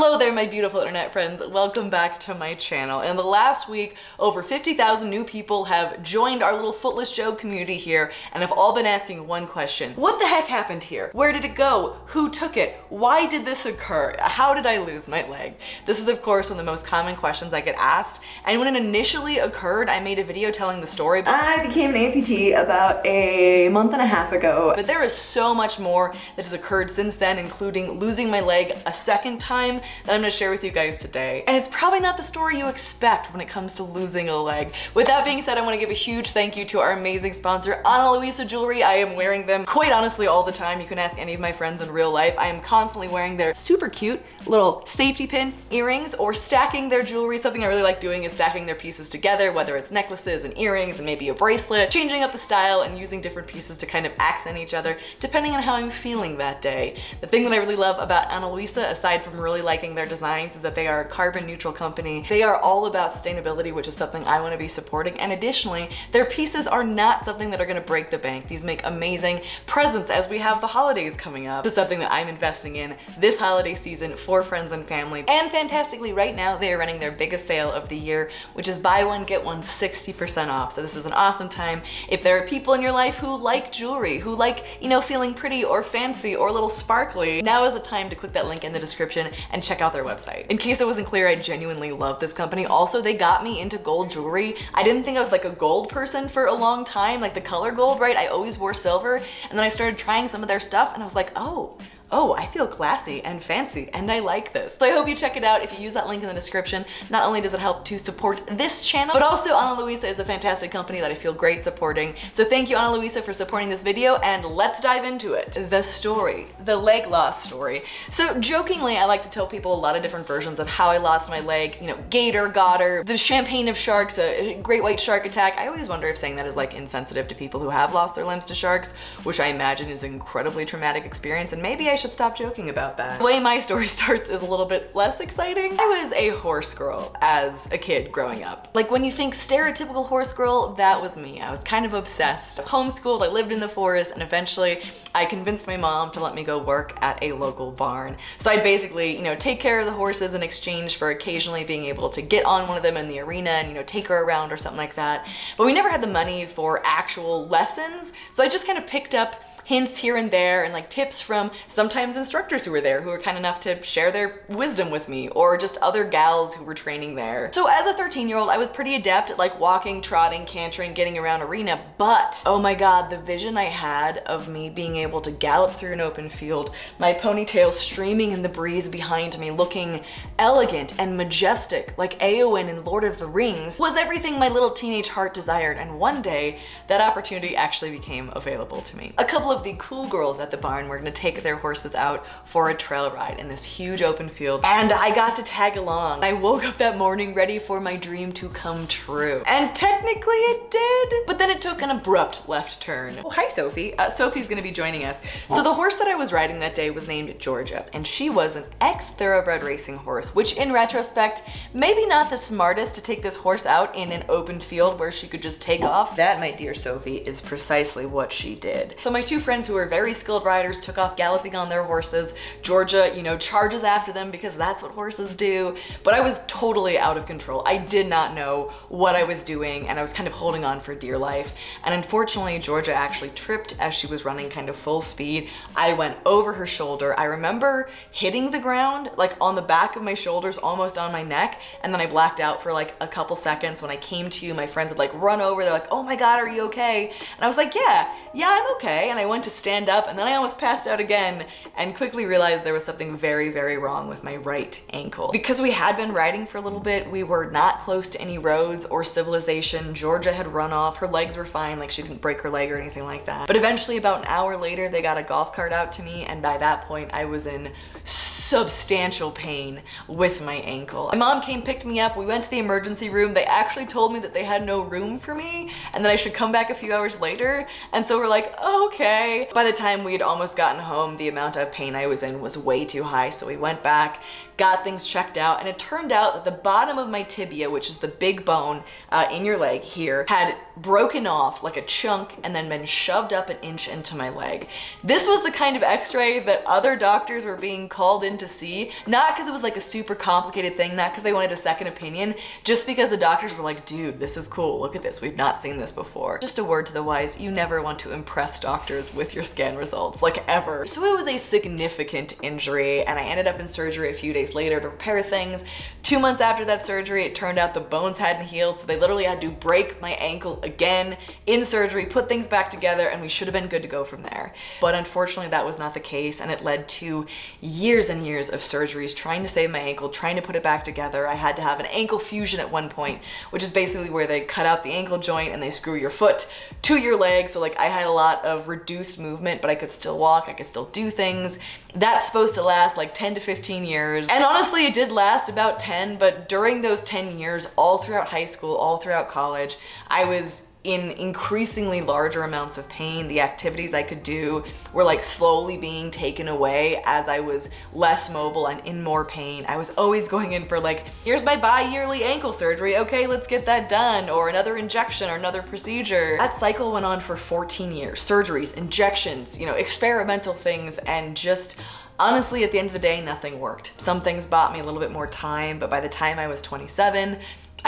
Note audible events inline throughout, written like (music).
Hello there, my beautiful internet friends. Welcome back to my channel. In the last week, over 50,000 new people have joined our little Footless Jo community here and have all been asking one question. What the heck happened here? Where did it go? Who took it? Why did this occur? How did I lose my leg? This is, of course, one of the most common questions I get asked. And when it initially occurred, I made a video telling the story. I became an amputee about a month and a half ago, but there is so much more that has occurred since then, including losing my leg a second time that I'm gonna share with you guys today. And it's probably not the story you expect when it comes to losing a leg. With that being said, I wanna give a huge thank you to our amazing sponsor, Ana Luisa Jewelry. I am wearing them quite honestly all the time. You can ask any of my friends in real life. I am constantly wearing their super cute little safety pin earrings or stacking their jewelry. Something I really like doing is stacking their pieces together, whether it's necklaces and earrings and maybe a bracelet, changing up the style and using different pieces to kind of accent each other, depending on how I'm feeling that day. The thing that I really love about Ana Luisa, aside from really liking their designs is that they are a carbon neutral company. They are all about sustainability, which is something I wanna be supporting. And additionally, their pieces are not something that are gonna break the bank. These make amazing presents as we have the holidays coming up. This is something that I'm investing in this holiday season for friends and family. And fantastically, right now, they are running their biggest sale of the year, which is buy one, get one 60% off. So this is an awesome time. If there are people in your life who like jewelry, who like, you know, feeling pretty or fancy or a little sparkly, now is the time to click that link in the description and check out their website. In case it wasn't clear, I genuinely love this company. Also, they got me into gold jewelry. I didn't think I was like a gold person for a long time, like the color gold, right? I always wore silver. And then I started trying some of their stuff and I was like, oh, oh, I feel classy and fancy and I like this. So I hope you check it out. If you use that link in the description, not only does it help to support this channel, but also Ana Luisa is a fantastic company that I feel great supporting. So thank you Ana Luisa for supporting this video and let's dive into it. The story, the leg loss story. So jokingly, I like to tell people a lot of different versions of how I lost my leg, you know, gator, gotter, the champagne of sharks, a great white shark attack. I always wonder if saying that is like insensitive to people who have lost their limbs to sharks, which I imagine is an incredibly traumatic experience and maybe I should stop joking about that. The way my story (laughs) starts is a little bit less exciting. I was a horse girl as a kid growing up. Like when you think stereotypical horse girl, that was me. I was kind of obsessed. I was homeschooled, I lived in the forest, and eventually I convinced my mom to let me go work at a local barn. So I'd basically, you know, take care of the horses in exchange for occasionally being able to get on one of them in the arena and, you know, take her around or something like that. But we never had the money for actual lessons. So I just kind of picked up hints here and there and like tips from sometimes instructors who were there who were kind enough to share their wisdom with me or just other gals who were training there. So as a 13 year old, I was pretty adept at like walking, trotting, cantering, getting around arena, but oh my God, the vision I had of me being able to gallop through an open field, my ponytail streaming in the breeze behind me, looking elegant and majestic like Eowyn in Lord of the Rings was everything my little teenage heart desired. And one day that opportunity actually became available to me. A couple of of the cool girls at the barn were gonna take their horses out for a trail ride in this huge open field and I got to tag along. I woke up that morning ready for my dream to come true. And technically it did, but then it took an abrupt left turn. Oh, hi Sophie. Uh, Sophie's gonna be joining us. So the horse that I was riding that day was named Georgia and she was an ex-thoroughbred racing horse, which in retrospect, maybe not the smartest to take this horse out in an open field where she could just take off. That, my dear Sophie, is precisely what she did. So my two friends who were very skilled riders took off galloping on their horses. Georgia, you know, charges after them because that's what horses do. But I was totally out of control. I did not know what I was doing and I was kind of holding on for dear life. And unfortunately, Georgia actually tripped as she was running kind of full speed. I went over her shoulder. I remember hitting the ground like on the back of my shoulders, almost on my neck. And then I blacked out for like a couple seconds. When I came to, you, my friends had like run over. They're like, oh my God, are you okay? And I was like, yeah, yeah, I'm okay. And I went went to stand up and then I almost passed out again and quickly realized there was something very, very wrong with my right ankle. Because we had been riding for a little bit, we were not close to any roads or civilization. Georgia had run off. Her legs were fine, like she didn't break her leg or anything like that. But eventually about an hour later, they got a golf cart out to me and by that point I was in substantial pain with my ankle. My mom came, picked me up, we went to the emergency room. They actually told me that they had no room for me and that I should come back a few hours later. And so we're like, okay, by the time we had almost gotten home, the amount of pain I was in was way too high. So we went back, got things checked out, and it turned out that the bottom of my tibia, which is the big bone uh, in your leg here, had broken off like a chunk and then been shoved up an inch into my leg. This was the kind of x-ray that other doctors were being called in to see, not because it was like a super complicated thing, not because they wanted a second opinion, just because the doctors were like, dude, this is cool, look at this, we've not seen this before. Just a word to the wise, you never want to impress doctors with your scan results, like ever. So it was a significant injury and I ended up in surgery a few days later to repair things. Two months after that surgery, it turned out the bones hadn't healed, so they literally had to break my ankle again in surgery, put things back together, and we should have been good to go from there. But unfortunately, that was not the case, and it led to years and years of surgeries trying to save my ankle, trying to put it back together. I had to have an ankle fusion at one point, which is basically where they cut out the ankle joint and they screw your foot to your leg. So like I had a lot of reduced movement, but I could still walk, I could still do things. That's supposed to last like 10 to 15 years. And honestly, it did last about 10, but during those 10 years, all throughout high school, all throughout college, I was in increasingly larger amounts of pain. The activities I could do were like slowly being taken away as I was less mobile and in more pain. I was always going in for like, here's my bi-yearly ankle surgery. Okay, let's get that done. Or another injection or another procedure. That cycle went on for 14 years. Surgeries, injections, you know, experimental things and just Honestly, at the end of the day, nothing worked. Some things bought me a little bit more time, but by the time I was 27,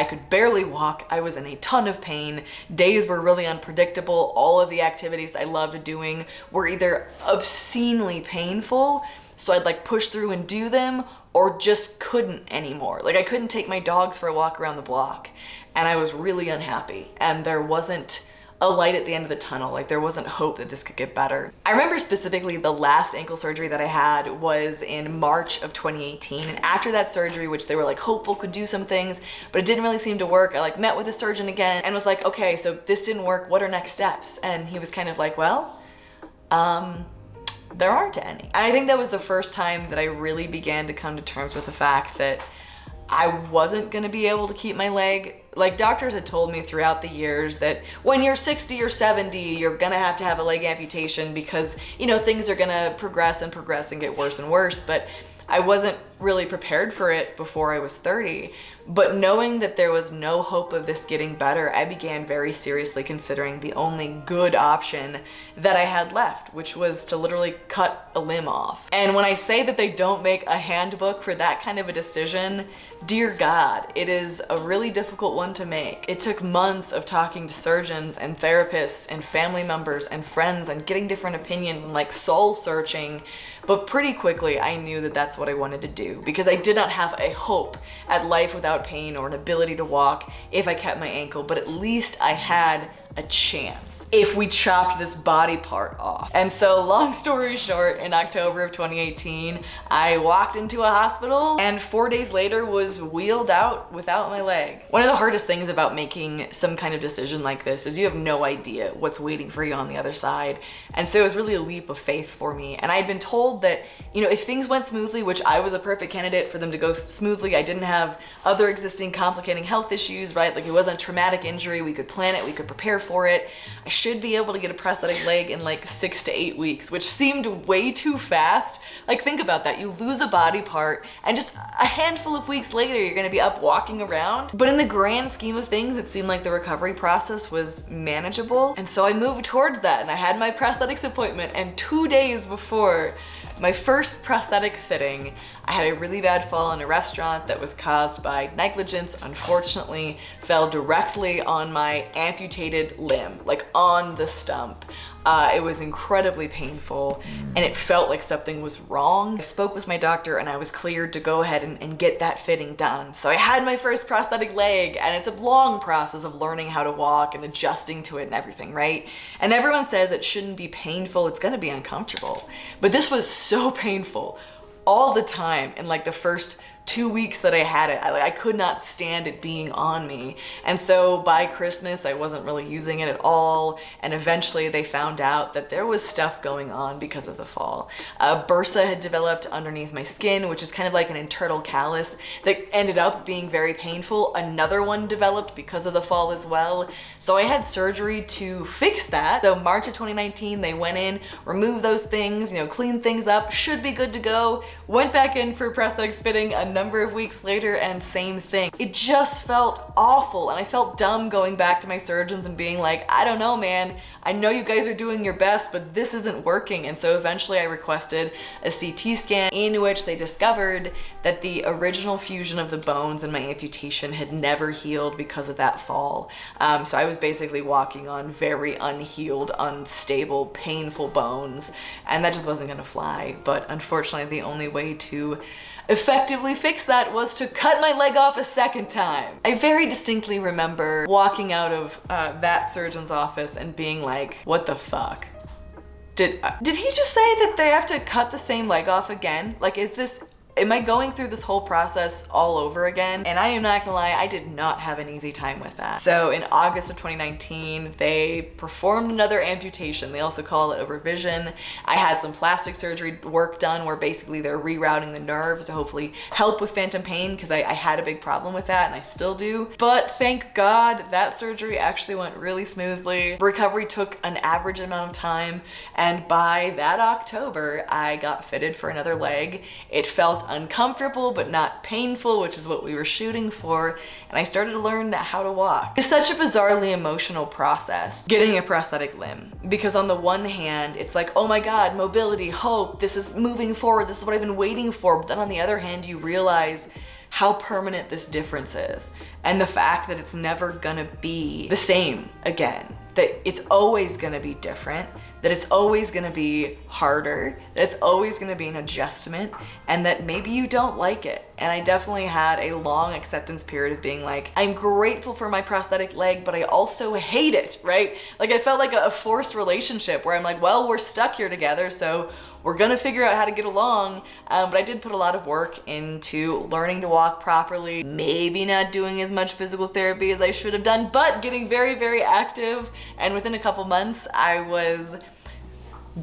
I could barely walk. I was in a ton of pain. Days were really unpredictable. All of the activities I loved doing were either obscenely painful, so I'd like push through and do them, or just couldn't anymore. Like I couldn't take my dogs for a walk around the block, and I was really unhappy. And there wasn't a light at the end of the tunnel. Like there wasn't hope that this could get better. I remember specifically the last ankle surgery that I had was in March of 2018. And after that surgery, which they were like hopeful could do some things, but it didn't really seem to work. I like met with a surgeon again and was like, okay, so this didn't work. What are next steps? And he was kind of like, well, um, there aren't any. And I think that was the first time that I really began to come to terms with the fact that I wasn't gonna be able to keep my leg. Like doctors had told me throughout the years that when you're 60 or 70, you're gonna have to have a leg amputation because, you know, things are gonna progress and progress and get worse and worse. But I wasn't really prepared for it before I was 30. But knowing that there was no hope of this getting better, I began very seriously considering the only good option that I had left, which was to literally cut a limb off. And when I say that they don't make a handbook for that kind of a decision, dear God, it is a really difficult one to make. It took months of talking to surgeons and therapists and family members and friends and getting different opinions and like soul searching. But pretty quickly, I knew that that's what I wanted to because I did not have a hope at life without pain or an ability to walk if I kept my ankle, but at least I had a chance if we chopped this body part off. And so long story short, in October of 2018, I walked into a hospital and four days later was wheeled out without my leg. One of the hardest things about making some kind of decision like this is you have no idea what's waiting for you on the other side. And so it was really a leap of faith for me. And I had been told that, you know, if things went smoothly, which I was a perfect candidate for them to go smoothly, I didn't have other existing complicating health issues, right? Like it wasn't a traumatic injury, we could plan it, we could prepare for it. I should be able to get a prosthetic leg in like six to eight weeks, which seemed way too fast. Like think about that. You lose a body part and just a handful of weeks later, you're gonna be up walking around. But in the grand scheme of things, it seemed like the recovery process was manageable. And so I moved towards that and I had my prosthetics appointment and two days before my first prosthetic fitting, I had a really bad fall in a restaurant that was caused by negligence, unfortunately, fell directly on my amputated limb, like on the stump. Uh, it was incredibly painful and it felt like something was wrong. I spoke with my doctor and I was cleared to go ahead and, and, get that fitting done. So I had my first prosthetic leg and it's a long process of learning how to walk and adjusting to it and everything, right? And everyone says it shouldn't be painful, it's gonna be uncomfortable. But this was so painful all the time in like the first two weeks that I had it, I, I could not stand it being on me. And so by Christmas, I wasn't really using it at all. And eventually they found out that there was stuff going on because of the fall. Uh, bursa had developed underneath my skin, which is kind of like an internal callus that ended up being very painful. Another one developed because of the fall as well. So I had surgery to fix that. So March of 2019, they went in, removed those things, you know, cleaned things up, should be good to go. Went back in for prosthetic fitting number of weeks later and same thing. It just felt awful and I felt dumb going back to my surgeons and being like, I don't know, man. I know you guys are doing your best, but this isn't working. And so eventually I requested a CT scan in which they discovered that the original fusion of the bones in my amputation had never healed because of that fall. Um, so I was basically walking on very unhealed, unstable, painful bones, and that just wasn't gonna fly. But unfortunately, the only way to effectively fix that was to cut my leg off a second time. I very distinctly remember walking out of uh, that surgeon's office and being like, what the fuck? Did, uh, did he just say that they have to cut the same leg off again? Like, is this Am I going through this whole process all over again? And I am not gonna lie, I did not have an easy time with that. So in August of 2019, they performed another amputation. They also call it a revision. I had some plastic surgery work done where basically they're rerouting the nerves to hopefully help with phantom pain because I, I had a big problem with that and I still do. But thank God that surgery actually went really smoothly. Recovery took an average amount of time and by that October, I got fitted for another leg. It felt felt uncomfortable but not painful, which is what we were shooting for, and I started to learn how to walk. It's such a bizarrely emotional process, getting a prosthetic limb, because on the one hand, it's like, oh my God, mobility, hope, this is moving forward, this is what I've been waiting for, but then on the other hand, you realize how permanent this difference is and the fact that it's never gonna be the same again that it's always gonna be different, that it's always gonna be harder, that it's always gonna be an adjustment, and that maybe you don't like it. And I definitely had a long acceptance period of being like, I'm grateful for my prosthetic leg, but I also hate it, right? Like I felt like a forced relationship where I'm like, well, we're stuck here together, so we're gonna figure out how to get along. Um, but I did put a lot of work into learning to walk properly, maybe not doing as much physical therapy as I should have done, but getting very, very active. And within a couple months, I was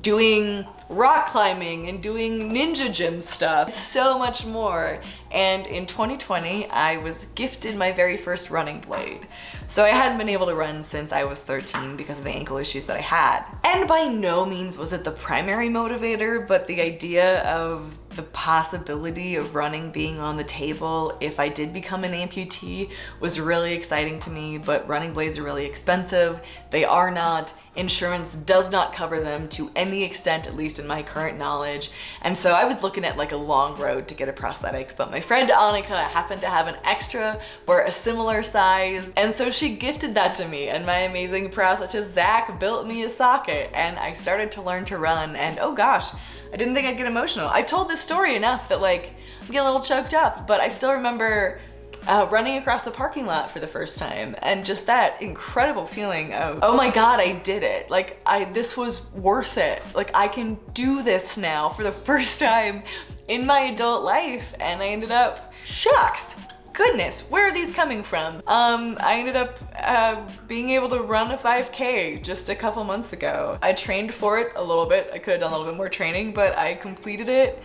doing rock climbing and doing ninja gym stuff, so much more. And in 2020, I was gifted my very first running blade. So I hadn't been able to run since I was 13 because of the ankle issues that I had. And by no means was it the primary motivator, but the idea of the possibility of running being on the table if I did become an amputee was really exciting to me, but running blades are really expensive. They are not. Insurance does not cover them to any extent, at least in my current knowledge. And so I was looking at like a long road to get a prosthetic, but my friend Annika happened to have an extra or a similar size. And so she gifted that to me and my amazing prosthetist Zach built me a socket and I started to learn to run and oh gosh, I didn't think I'd get emotional. I told this story enough that like, I'm getting a little choked up, but I still remember uh, running across the parking lot for the first time and just that incredible feeling of oh my god I did it. Like I this was worth it. Like I can do this now for the (laughs) first time in my adult life. And I ended up shucks goodness, where are these coming from? Um, I ended up uh, being able to run a 5K just a couple months ago. I trained for it a little bit. I could have done a little bit more training, but I completed it.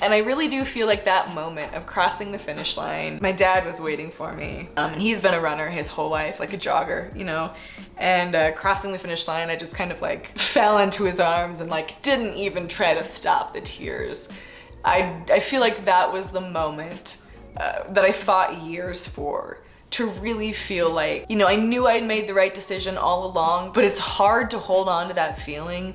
And I really do feel like that moment of crossing the finish line, my dad was waiting for me. Um, and he's been a runner his whole life, like a jogger, you know? And uh, crossing the finish line, I just kind of like (laughs) fell into his arms and like didn't even try to stop the tears. I, I feel like that was the moment uh, that I fought years for to really feel like, you know, I knew I'd made the right decision all along, but it's hard to hold on to that feeling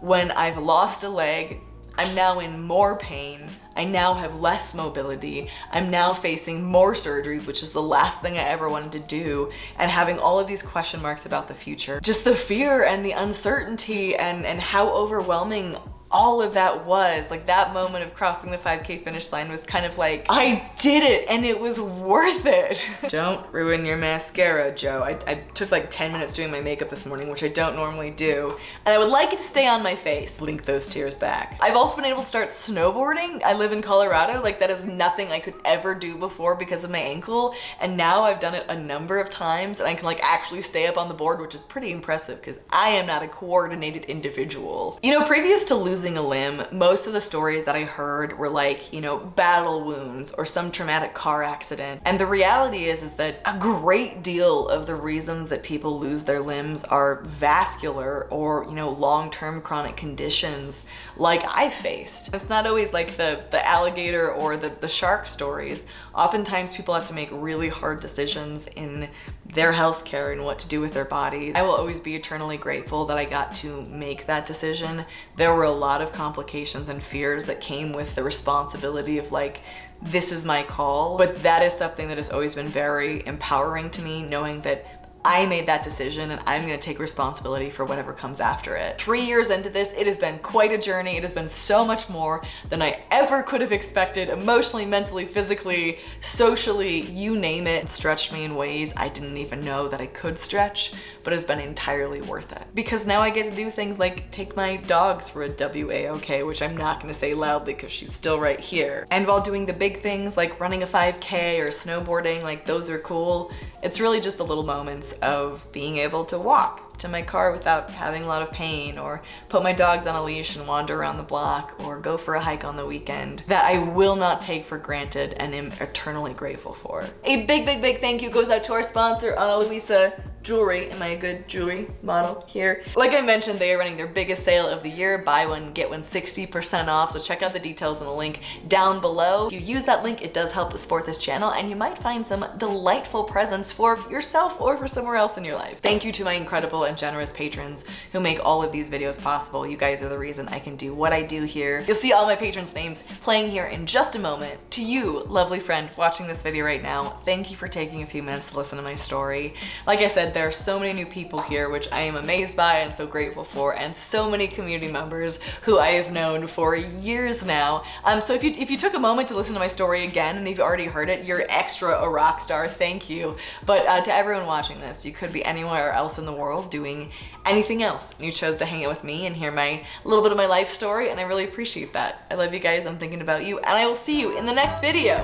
when I've lost a leg, I'm now in more pain, I now have less mobility, I'm now facing more surgeries, which is the last thing I ever wanted to do, and having all of these question marks about the future. Just the fear and the uncertainty and, and how overwhelming all of that was like that moment of crossing the 5k finish line was kind of like I did it and it was worth it. (laughs) Don't ruin your mascara Jo. I, I, took like 10 minutes doing my makeup this morning which I don't normally do and I would like it to stay on my face. Link those tears back. I've also been able to start snowboarding. I live in Colorado. Like that is nothing I could ever do before because of my ankle and now I've done it a number of times and I can like actually stay up on the board which is pretty impressive because I am not a coordinated individual. You know previous to losing losing a limb, most of the stories that I heard were like, you know, battle wounds or some traumatic car accident. And the reality is, is that a great deal of the reasons that people lose their limbs are vascular or, you know, long-term chronic conditions like I faced. It's not always like the, the alligator or the, the shark stories. Oftentimes people have to make really hard decisions in their healthcare and what to do with their bodies. I will always be eternally grateful that I got to make that decision. There were a lot of complications and fears that came with the responsibility of like, this is my call. But that is something that has always been very empowering to me, knowing that I made that decision and I'm gonna take responsibility for whatever comes after it. Three years into this, it has been quite a journey. It has been so much more than I ever could have expected, emotionally, mentally, physically, socially, you name it. it stretched me in ways I didn't even know that I could stretch, but it has been entirely worth it. Because now I get to do things like take my dogs for a WAOK, which I'm not gonna say loudly because she's still right here. And while doing the big things like running a 5K or snowboarding, like those are cool, it's really just the little moments of being able to walk to my car without having a lot of pain or put my dogs on a leash and wander around the block or go for a hike on the weekend that I will not take for granted and am eternally grateful for. A big, big, big thank you goes out to our sponsor, Ana Luisa jewelry. Am I a good jewelry model here? Like I mentioned, they are running their biggest sale of the year. Buy one, get one 60% off. So check out the details in the link down below. If you use that link, it does help support this channel and you might find some delightful presents for yourself or for somewhere else in your life. Thank you to my incredible and generous patrons who make all of these videos possible. You guys are the reason I can do what I do here. You'll see all my patrons' names playing here in just a moment. To you, lovely friend watching this video right now, thank you for taking a few minutes to listen to my story. Like I said, there are so many new people here, which I am amazed by and so grateful for, and so many community members who I have known for years now. Um, so if you, if you took a moment to listen to my story again, and if you already heard it, you're extra a rock star, thank you. But uh, to everyone watching this, you could be anywhere else in the world doing anything else. You chose to hang out with me and hear my little bit of my life story, and I really appreciate that. I love you guys, I'm thinking about you, and I will see you in the next video.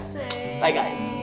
Bye guys.